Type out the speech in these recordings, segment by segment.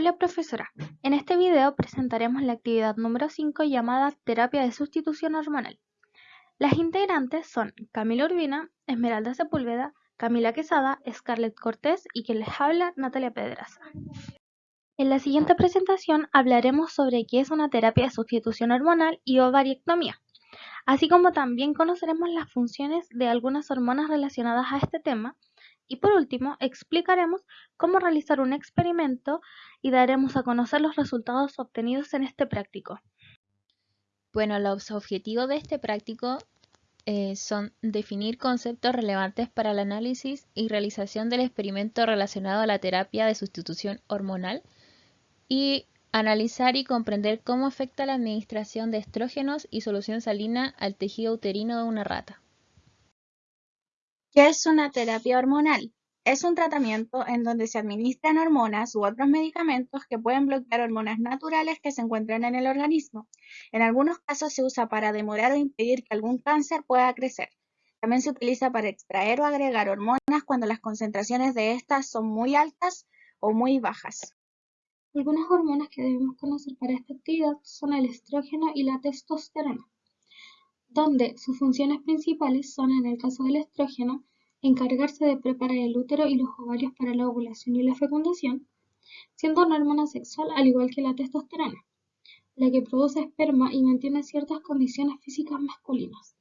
Hola profesora, en este video presentaremos la actividad número 5 llamada Terapia de Sustitución Hormonal. Las integrantes son Camila Urbina, Esmeralda Sepúlveda, Camila Quesada, Scarlett Cortés y quien les habla, Natalia Pedraza. En la siguiente presentación hablaremos sobre qué es una terapia de sustitución hormonal y ovariectomía, así como también conoceremos las funciones de algunas hormonas relacionadas a este tema y por último, explicaremos cómo realizar un experimento y daremos a conocer los resultados obtenidos en este práctico. Bueno, los objetivos de este práctico eh, son definir conceptos relevantes para el análisis y realización del experimento relacionado a la terapia de sustitución hormonal y analizar y comprender cómo afecta la administración de estrógenos y solución salina al tejido uterino de una rata. ¿Qué es una terapia hormonal? Es un tratamiento en donde se administran hormonas u otros medicamentos que pueden bloquear hormonas naturales que se encuentran en el organismo. En algunos casos se usa para demorar o impedir que algún cáncer pueda crecer. También se utiliza para extraer o agregar hormonas cuando las concentraciones de estas son muy altas o muy bajas. Algunas hormonas que debemos conocer para esta actividad son el estrógeno y la testosterona donde sus funciones principales son, en el caso del estrógeno, encargarse de preparar el útero y los ovarios para la ovulación y la fecundación, siendo una hormona sexual al igual que la testosterona, la que produce esperma y mantiene ciertas condiciones físicas masculinas.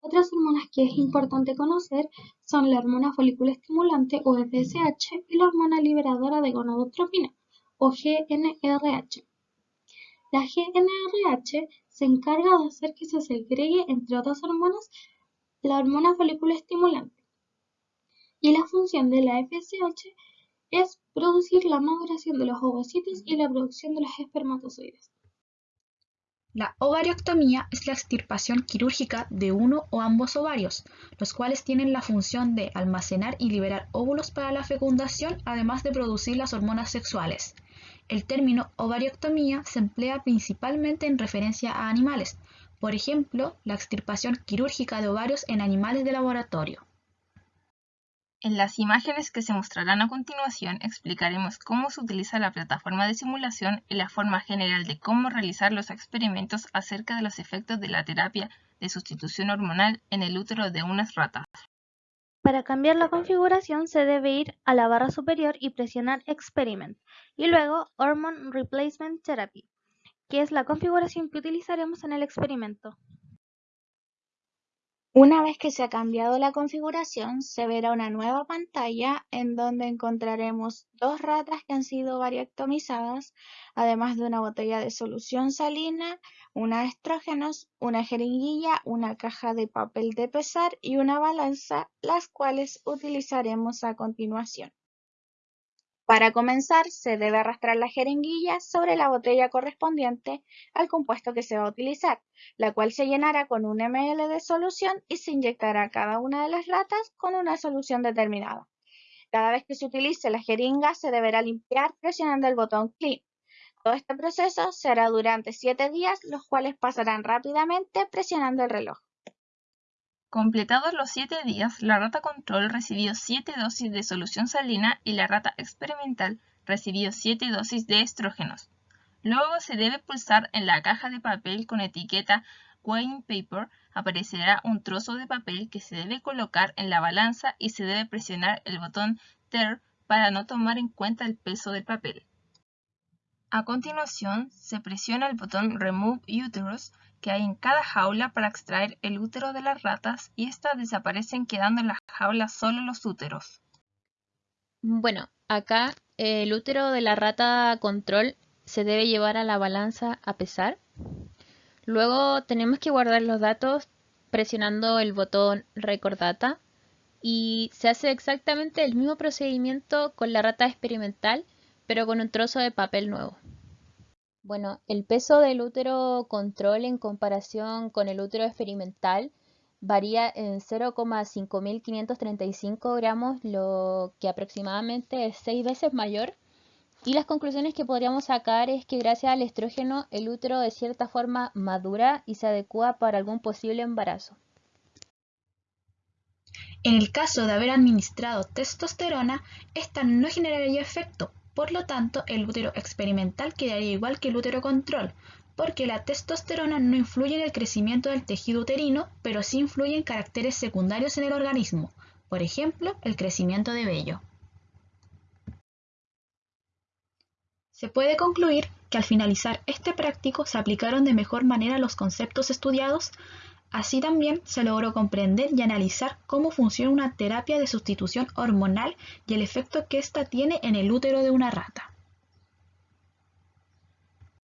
Otras hormonas que es importante conocer son la hormona folículo estimulante o FSH y la hormona liberadora de gonadotropina o GNRH. La GNRH se encarga de hacer que se segregue, entre otras hormonas, la hormona folículo estimulante. Y la función de la FSH es producir la maduración de los ovocitos y la producción de los espermatozoides. La ovarioctomía es la extirpación quirúrgica de uno o ambos ovarios, los cuales tienen la función de almacenar y liberar óvulos para la fecundación, además de producir las hormonas sexuales. El término ovarioctomía se emplea principalmente en referencia a animales, por ejemplo, la extirpación quirúrgica de ovarios en animales de laboratorio. En las imágenes que se mostrarán a continuación explicaremos cómo se utiliza la plataforma de simulación y la forma general de cómo realizar los experimentos acerca de los efectos de la terapia de sustitución hormonal en el útero de unas ratas. Para cambiar la configuración se debe ir a la barra superior y presionar Experiment y luego Hormone Replacement Therapy, que es la configuración que utilizaremos en el experimento. Una vez que se ha cambiado la configuración, se verá una nueva pantalla en donde encontraremos dos ratas que han sido variectomizadas, además de una botella de solución salina, una estrógenos, una jeringuilla, una caja de papel de pesar y una balanza, las cuales utilizaremos a continuación. Para comenzar, se debe arrastrar la jeringuilla sobre la botella correspondiente al compuesto que se va a utilizar, la cual se llenará con un ml de solución y se inyectará cada una de las ratas con una solución determinada. Cada vez que se utilice la jeringa se deberá limpiar presionando el botón Clean. Todo este proceso se hará durante 7 días, los cuales pasarán rápidamente presionando el reloj. Completados los siete días, la rata control recibió siete dosis de solución salina y la rata experimental recibió siete dosis de estrógenos. Luego se debe pulsar en la caja de papel con etiqueta Weighing Paper, aparecerá un trozo de papel que se debe colocar en la balanza y se debe presionar el botón TER para no tomar en cuenta el peso del papel. A continuación, se presiona el botón Remove Uterus que hay en cada jaula para extraer el útero de las ratas y éstas desaparecen quedando en la jaula solo los úteros. Bueno, acá el útero de la rata control se debe llevar a la balanza a pesar. Luego tenemos que guardar los datos presionando el botón Record Data y se hace exactamente el mismo procedimiento con la rata experimental pero con un trozo de papel nuevo. Bueno, el peso del útero control en comparación con el útero experimental varía en 0,5535 gramos, lo que aproximadamente es 6 veces mayor. Y las conclusiones que podríamos sacar es que gracias al estrógeno el útero de cierta forma madura y se adecua para algún posible embarazo. En el caso de haber administrado testosterona, esta no generaría efecto, Por lo tanto, el útero experimental quedaría igual que el útero control, porque la testosterona no influye en el crecimiento del tejido uterino, pero sí influye en caracteres secundarios en el organismo, por ejemplo, el crecimiento de vello. Se puede concluir que al finalizar este práctico se aplicaron de mejor manera los conceptos estudiados, así también se logró comprender y analizar cómo funciona una terapia de sustitución hormonal y el efecto que ésta tiene en el útero de una rata.